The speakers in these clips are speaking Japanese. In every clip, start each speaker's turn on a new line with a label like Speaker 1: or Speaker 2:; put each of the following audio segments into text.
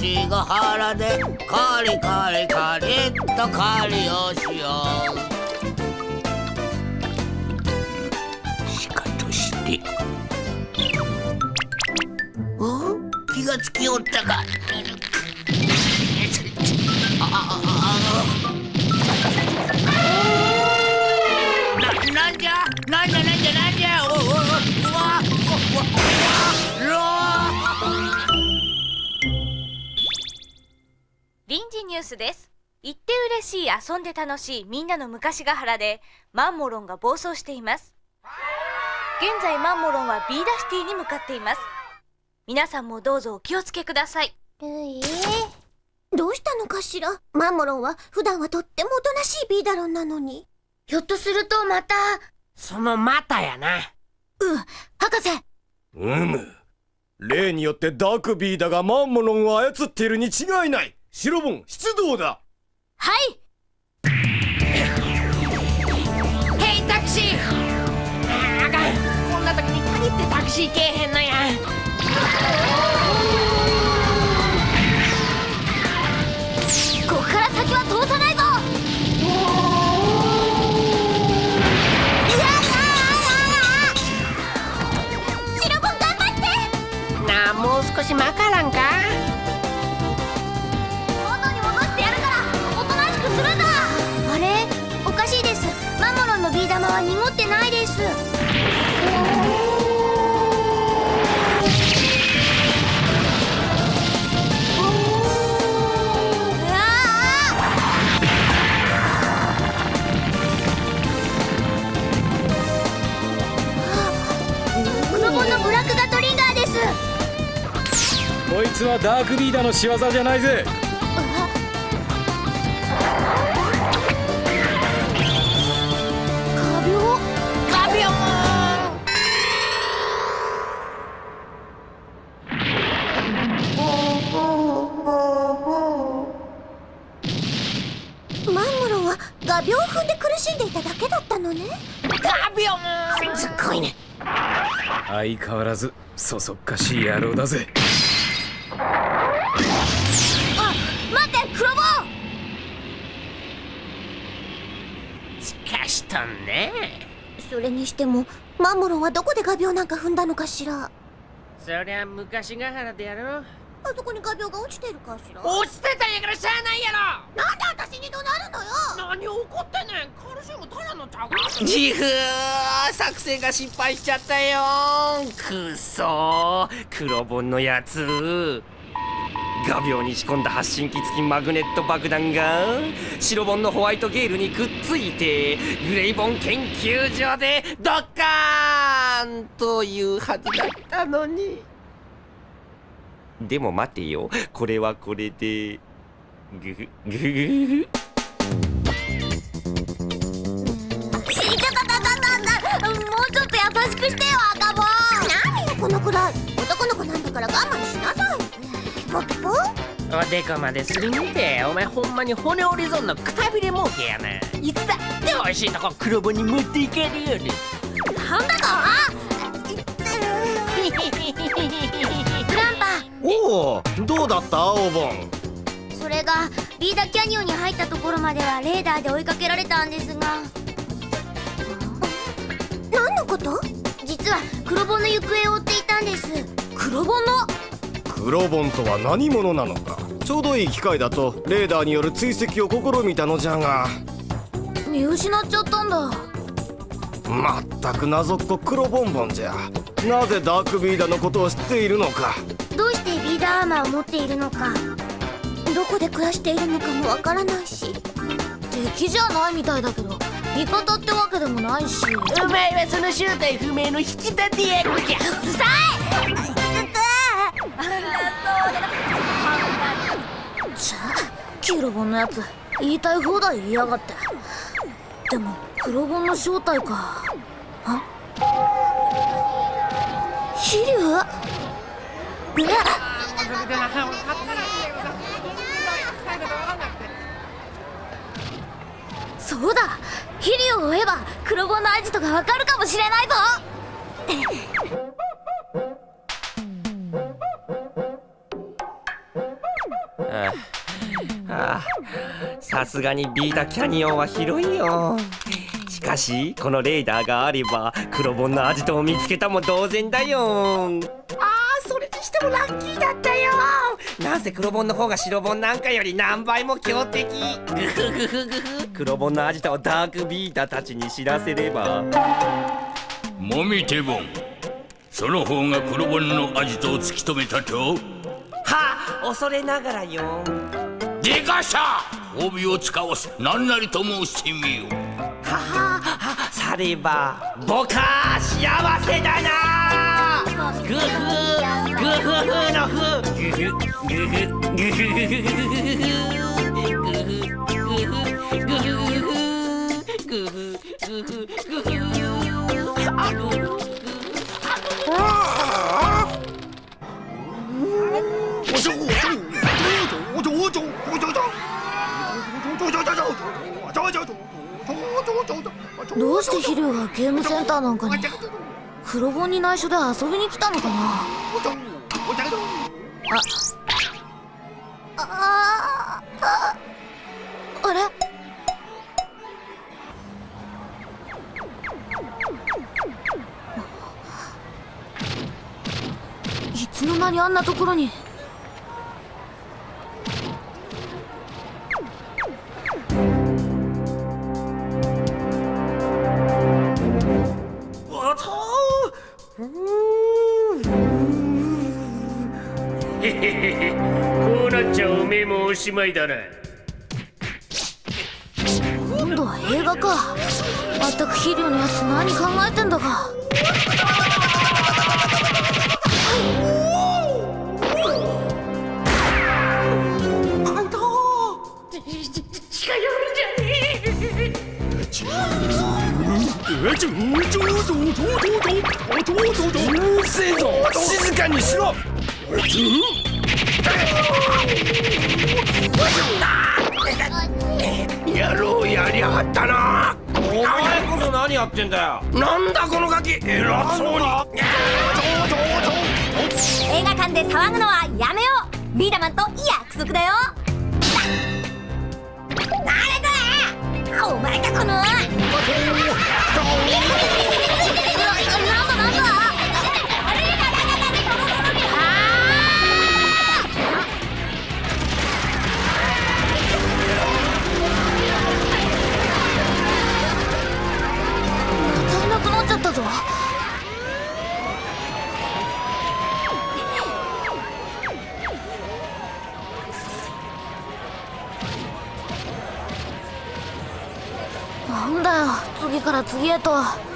Speaker 1: 昔が原でカリカリカリっと狩りをしよう。しかとして。お気がつきおったか。な
Speaker 2: ニュースです。行って嬉しい遊んで楽しいみんなの昔が原でマンモロンが暴走しています。現在マンモロンはビーダシティに向かっています。皆さんもどうぞお気をつけください。
Speaker 3: ええどうしたのかしら？マンモロンは普段はとってもおとなしいビーダロンなのに。
Speaker 4: ひょっとするとまた
Speaker 1: そのまたやな。
Speaker 3: うん、博士。
Speaker 5: うむ。例によってダークビーダがマンモロンを操っているに違いない白本出動だ。
Speaker 4: はい。ヘイタクシー。ああかん。こんな時に限ってタクシーけえへんのや。
Speaker 6: つはダークビーダの仕業じゃないぜ。
Speaker 3: 画鋲
Speaker 4: ガビョン。
Speaker 3: マンモロンは画鋲を踏んで苦しんでいただけだったのね。
Speaker 4: ガビョン。
Speaker 1: すっごいね。
Speaker 6: 相変わらずそそっかしい野郎だぜ
Speaker 3: それにしてもマンモロンはどこで画鋲なんか踏んだのかしら？
Speaker 4: そりゃ昔が原でやろ
Speaker 3: あそこに画鋲が落ちてるかしら？
Speaker 4: 落ちてたんやからしゃあないやろ。
Speaker 3: なんで私に怒鳴るのよ？
Speaker 4: 何怒ってんねん。カルシウム足らんのちゃうか
Speaker 1: 自負作戦が失敗しちゃったよくそ黒本のやつ画鋲に仕込んだ発信機付きマグネット爆弾が白本のホワイトゲールにくっついてグレイボン研究所でドッカーンというはずだったのに。でも待てよ。これはこれで。グフグフ。グフ
Speaker 2: もうちょっと優しくしてよ赤坊何よこのくら。い男の子なんだから我慢ポッポ
Speaker 4: おでこまですりむてお前ほんまに骨折り損のくたびれ儲けやな。いつだ？っておいしいとこ黒棒に持っていけるよね
Speaker 2: なんだ。とグランパ。
Speaker 5: おおどうだったお盆
Speaker 2: それがリーダキャニオンに入ったところまではレーダーで追いかけられたんですが。何のこと？実は黒棒の行方を追っていたんです。黒棒ンの？
Speaker 5: プロボンとは何者なのか？ちょうどいい機会だとレーダーによる追跡を試みたのじゃが。
Speaker 2: 見失っちゃったんだ。
Speaker 5: まったく謎っこ黒ボンボンじゃ。なぜダークビーダーのことを知っているのか？
Speaker 2: どうしてビーダーアーマーを持っているのか？どこで暮らしているのかもわからないし。敵じゃないみたいだけど味方ってわけでもないし。
Speaker 4: お前はその正体不明の引き立て役じゃ。
Speaker 2: うるさい！じゃあキロボンのやつ言いたい放題言いやがって。でも黒ボンの正体か。あ？飛竜うわそうだ。飛竜を追えば黒ボンのアジトがわかるかもしれないぞ。
Speaker 1: さすがにビータキャニオンは広いよ。しかしこのレーダーがあれば黒本のアジトを見つけたも同然だよ。ああそれにしてもラッキーだったよ。なぜせ黒本の方が白本なんかより何倍も強敵。グフグフグフ。黒本のアジトをダークビータたちに知らせれば。
Speaker 7: もみテボンその方が黒本のアジトを突き止めたと。
Speaker 1: は恐れながらよ。
Speaker 7: でかした帯を使わし何なりと申してみよ
Speaker 1: ははされば僕は幸せだな。グフグフフのフ。グフグフグフグフグフグフグフグフグフグフグフ
Speaker 2: どうして飛竜がゲームセンターなんかに？黒本に内緒で遊びに来たのかな？ああああれ？いつの間にあんなところに？
Speaker 6: しまいだな。
Speaker 2: 今度は映画か。まったく飛竜のやつ何考えてんだか。
Speaker 5: うるせえ。ぞ静かにしろ
Speaker 1: やりやがったな。
Speaker 5: お前こそ何やってんだよ。
Speaker 1: なんだこのガキ。偉そうに。
Speaker 2: 映画館で騒ぐのはやめよう。ビーダマンと約束だよ。誰だお前かこの次から次へと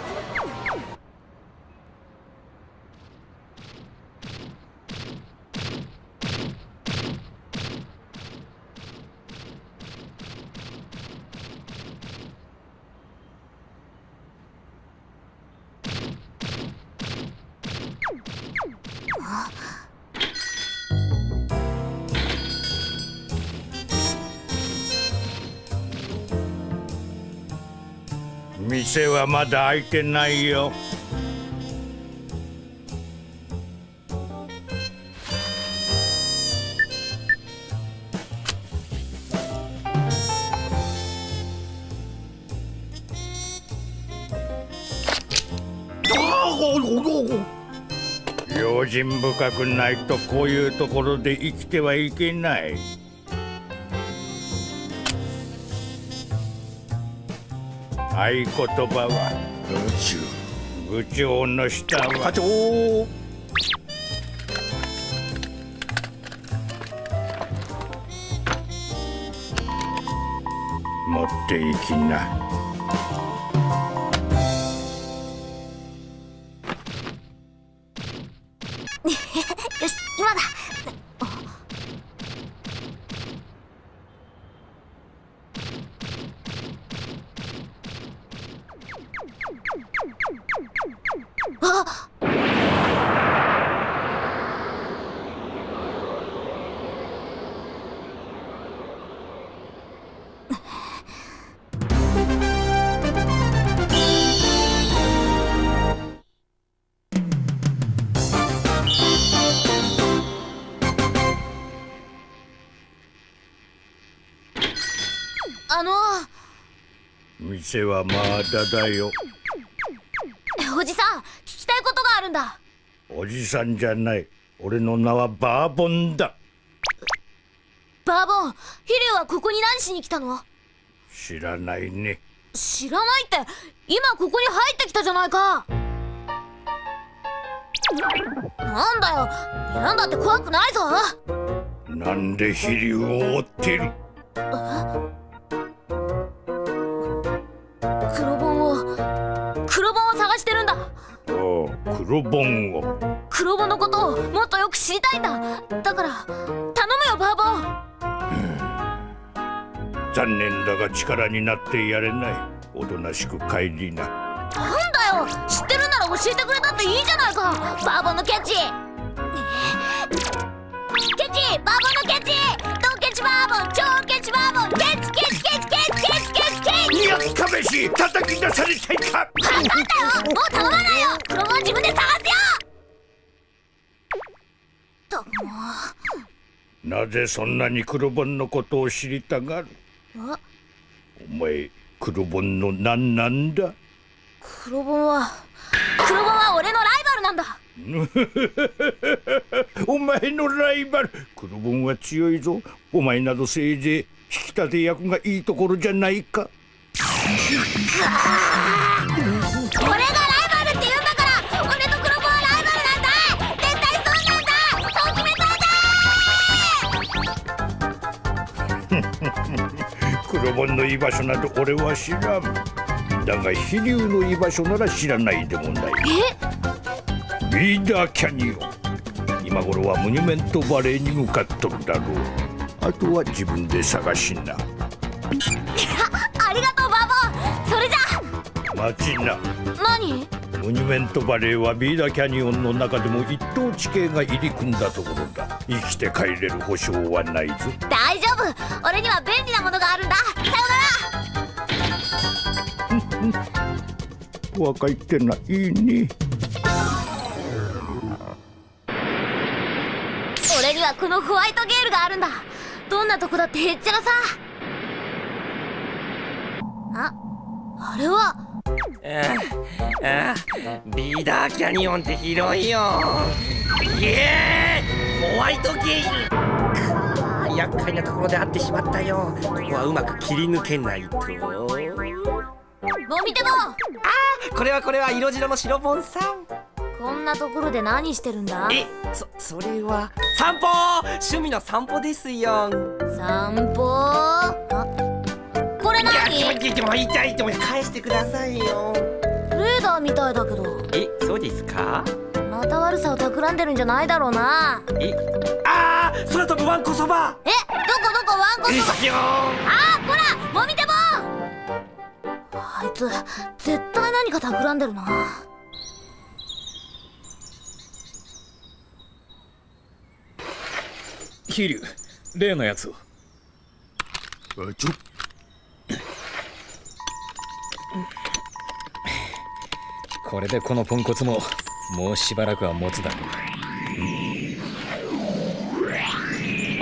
Speaker 7: まだ開いてないよ。用心深くないとこういうところで生きてはいけない。合言葉は宇宙。部長の下は。
Speaker 5: 課長。
Speaker 7: 持っていきな店はまだだよ。
Speaker 2: おじさん聞きたいことがあるんだ。
Speaker 7: おじさんじゃない。俺の名はバーボンだ。
Speaker 2: バーボン飛竜はここに何しに来たの？
Speaker 7: 知らないね。
Speaker 2: 知らないって今ここに入ってきたじゃないか。なんだよなんだって怖くないぞ。
Speaker 7: なんで飛竜を追ってる？
Speaker 2: 黒本を黒本を探してるんだ。
Speaker 7: おう黒本を。
Speaker 2: 黒本のことをもっとよく知りたいんだ。だから頼むよバーボン
Speaker 7: 残念だが力になってやれない。おとなしく帰りな。
Speaker 2: なんだよ。知ってるなら教えてくれたっていいじゃないか。バーボンのキャッチ。キャッチバーボンのキャッチ。ドンケチバーボン超ケチバーボンケチチ
Speaker 7: やっかめし叩き出されたいか
Speaker 2: 分かったよもう頼まないよ。黒本自分で探すよ。とも。
Speaker 7: なぜそんなに黒本のことを知りたがる？
Speaker 2: あ
Speaker 7: お前黒本の何なんだ？
Speaker 2: 黒本は黒本は俺のライバルなんだ。
Speaker 7: お前のライバル。黒本は強いぞ。お前などせいぜい引き立て役がいいところじゃないか
Speaker 2: 俺がライバルって言うん。だから俺と黒本はライバルなんだ絶対そうなん。だそう決めたんだ。
Speaker 7: 黒本の居場所など俺は知らん。だが飛竜の居場所なら知らないでもない。ビーダーキャニオン。今頃はモニュメントバレーに向かっとるだろう。あとは自分で探しな待ちな
Speaker 2: 何？
Speaker 7: モニュメントバレーはビーダーキャニオンの中でも一等地形が入り組んだところだ。生きて帰れる保証はないぞ。
Speaker 2: 大丈夫。俺には便利なものがあるんだ。さよなら。
Speaker 7: 若いってないいね。
Speaker 2: 俺にはこのホワイトゲールがあるんだ。どんなとこだってへっちゃらさ。ああれは
Speaker 1: ああビーダーキャニオンって広いよ。イエーイ。ホワイトゲイル。厄介なところで会ってしまったよ。ここはうまく切り抜けないと。
Speaker 2: もみても。
Speaker 1: これはこれは色白の白ボンさん。
Speaker 2: こんなところで何してるんだ？
Speaker 1: えそそれは散歩！趣味の散歩ですよ。
Speaker 2: 散歩？あこれ
Speaker 1: いや
Speaker 2: 何
Speaker 1: ちょちょちょ痛いっても返してくださいよ。
Speaker 2: レーダーみたいだけど。
Speaker 1: えそうですか？
Speaker 2: また悪さを企んでるんじゃないだろうな。
Speaker 1: えあー空飛ぶワンコそば。
Speaker 2: えどこどこワンコ
Speaker 1: え
Speaker 2: そば。
Speaker 1: さよー
Speaker 2: あーこらもみても。あいつ絶対何か企んでるな。
Speaker 6: 飛竜例のやつを。
Speaker 5: あちょ
Speaker 6: これでこのポンコツももうしばらくは持つだろう。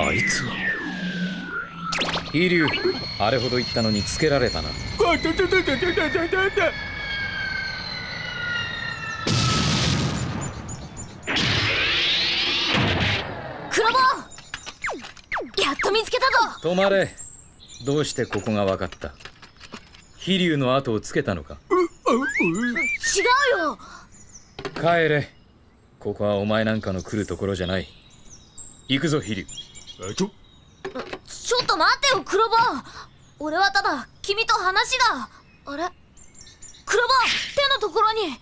Speaker 6: あいつは？飛竜あれほど言ったのにつけられたな。
Speaker 2: やっと見つけたぞ。
Speaker 6: 止まれ。どうしてここが分かった？飛竜の後をつけたのか？
Speaker 2: ううう違うよ。
Speaker 6: 帰れ。ここはお前なんかの来るところじゃない。行くぞ飛竜
Speaker 5: あちょ。
Speaker 2: ちょっと待ってよクロボ俺はただ君と話が。あれ？クロボ手のところに。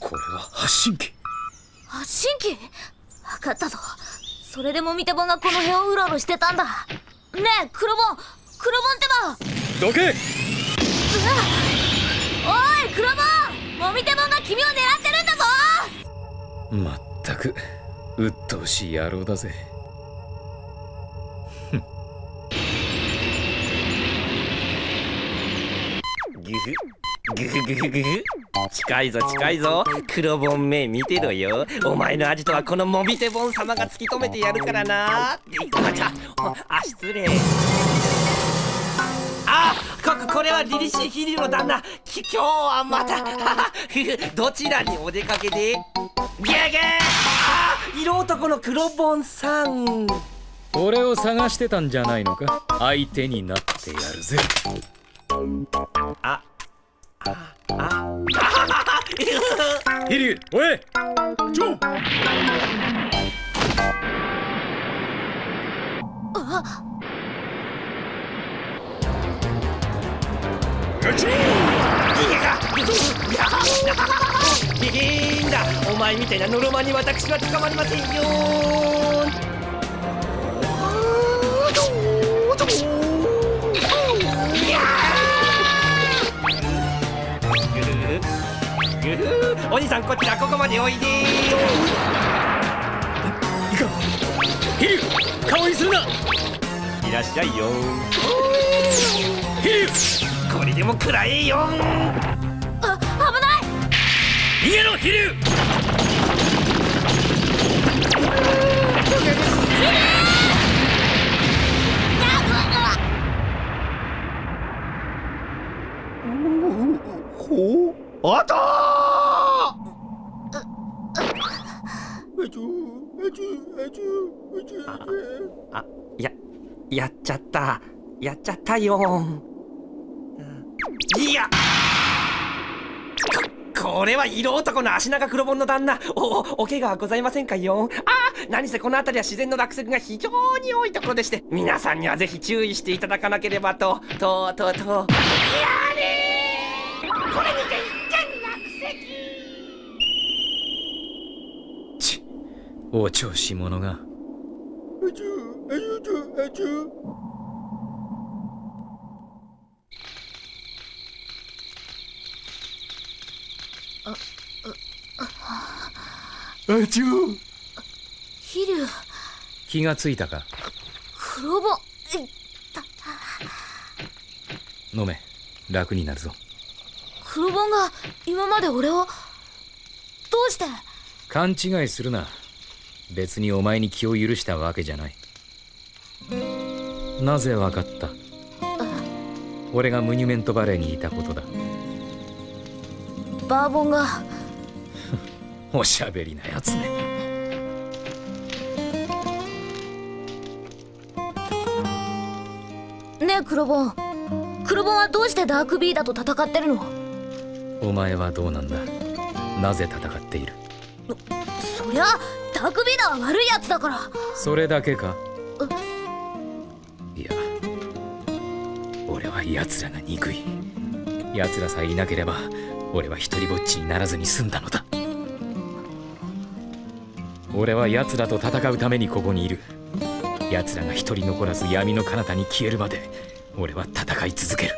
Speaker 6: これは発信機。
Speaker 2: 発信機？分かったぞ。それでもみてぼんがこの辺をうろうろしてたんだ。ねえクロボンクロボンってば。
Speaker 6: どけ
Speaker 2: おいクロボンもみてぼんが君を狙ってるんだぞ。
Speaker 6: まったく鬱陶しい野郎だぜ。
Speaker 1: グフグフグフグフ近いぞ近いぞ。黒ボン目見てろよ。お前のアジトはこのモビテボン様が突き止めてやるからな。あちゃあ失礼。あここれは凛々しい飛竜の旦那。き今日はまた どちらにお出かけで？ゲーゲー。あ色男の黒ボンさん。
Speaker 6: 俺を探してたんじゃないのか？相手になってやるぜ。
Speaker 1: あああ
Speaker 6: 飛竜 おい！
Speaker 5: ちょあち
Speaker 1: んだお前みたいなノロマに私は捕まりませんよぐふお兄さんこちらここまでおいで
Speaker 6: 飛竜顔にするない
Speaker 1: らっしゃいよ。
Speaker 6: 飛竜
Speaker 1: これでも食らえよ
Speaker 2: あ危ない！
Speaker 6: 逃げろ飛竜
Speaker 5: あたー！あちょあちょあちょあちょ
Speaker 1: あややっちゃったやっちゃったよいや。ここれは色男の足長黒本の旦那。おおお怪我はございませんかよ。あ何せこの辺りは自然の落石が非常に多いところでして。皆さんにはぜひ注意していただかなければと。ととと。いやねこれにて一
Speaker 6: ちお調子者が。
Speaker 5: あちょあちょあちょあちょ
Speaker 2: 飛竜
Speaker 6: 気がついたか？
Speaker 2: クロボい
Speaker 6: 飲め。楽になるぞ。
Speaker 2: クロボンが今まで俺をどうして？
Speaker 6: 勘違いするな。別にお前に気を許したわけじゃない。なぜわかった？俺がムニュメントバレーにいたことだ。
Speaker 2: バーボンが
Speaker 6: おしゃべりなやつね。
Speaker 2: ねえクロボンクロボンはどうしてダークビーダと戦ってるの？
Speaker 6: お前はどうなんだ？なぜ戦っている？
Speaker 2: そりゃダークビーダは悪いやつだから。
Speaker 6: それだけか？いや俺は奴らが憎い。奴らさえいなければ俺は一人ぼっちにならずに済んだのだ俺は奴らと戦うためにここにいる。奴らが一人残らず闇の彼方に消えるまで俺は戦い続ける。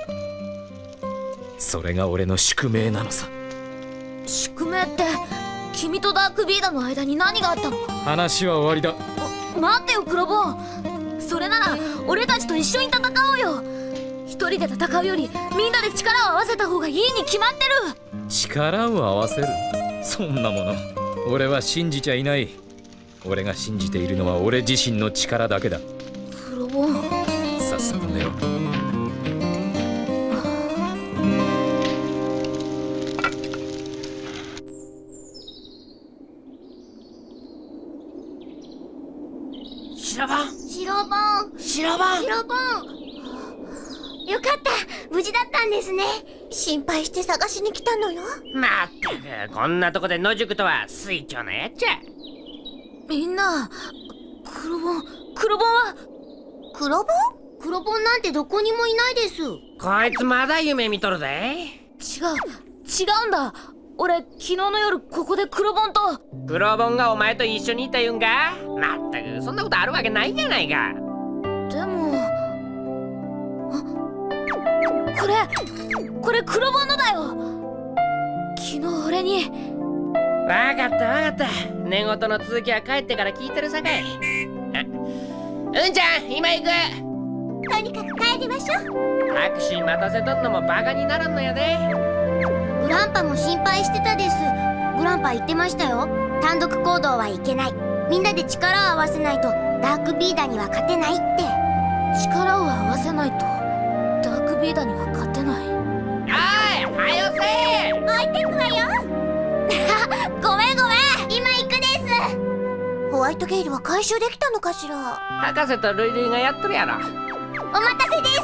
Speaker 6: それが俺の宿命なのさ。
Speaker 2: 宿命って
Speaker 3: 君とダークビーダの間に何があったの？
Speaker 6: 話は終わりだ。
Speaker 3: 待ってよクロボンそれなら俺たちと一緒に戦おうよ。一人で戦うよりみんなで力を合わせた方がいいに決まってる。
Speaker 6: 力を合わせる？そんなもの。俺は信じちゃいない俺が信じているのは俺自身の力だけだ。
Speaker 3: クロボン
Speaker 6: さっさと寝ろ。
Speaker 4: 白番。
Speaker 3: 白ボン
Speaker 4: 白番。
Speaker 3: 白ボンよかった。無事だったんですね。心配して探しに来たのよ。
Speaker 4: まったくこんなとこで野宿とは水長のやっちゃ
Speaker 3: みんなクロボンクロボンは？クロボンクロボンなんてどこにもいないです。違う
Speaker 4: こいつまだ夢見とるぜ
Speaker 3: 違うんだ。俺昨日の夜ここでクロボンと。
Speaker 4: 黒ボンがお前と一緒にいた言うんかまったくそんなことあるわけないじゃないか。
Speaker 3: でもあこれこれ黒ボンのだよ。昨日俺に
Speaker 4: わかったわかった。寝言の続きは帰ってから聞いてるさかい。あ うんちゃん今行く。
Speaker 3: とにかく帰りましょう。
Speaker 4: タクシー待たせとんのもバカにならんのやで。
Speaker 3: グランパも心配してたです。グランパ言ってましたよ。単独行動はいけない。みんなで力を合わせないとダークビーダーには勝てないって。力を合わせないとダークビーダーには勝てない。
Speaker 4: おいはよせ。
Speaker 3: 置いてくわよごめんごめん。今行くです。ホワイトゲイルは回収できたのかしら？
Speaker 4: 博士とルイルイがやっとるやろ。
Speaker 3: お待たせです。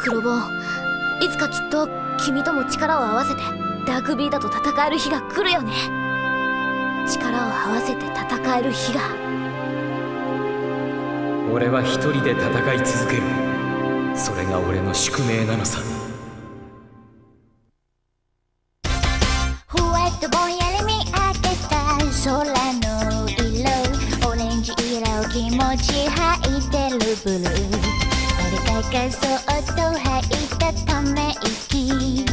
Speaker 3: 黒ボンいつかきっと君とも力を合わせてダークビーダと戦える日が来るよね。力を合わせて戦える日が。
Speaker 6: 俺は一人で戦い続ける。それが俺の宿命なのさ
Speaker 3: 持ち吐いてるブルー。俺がそっと吐いたため息。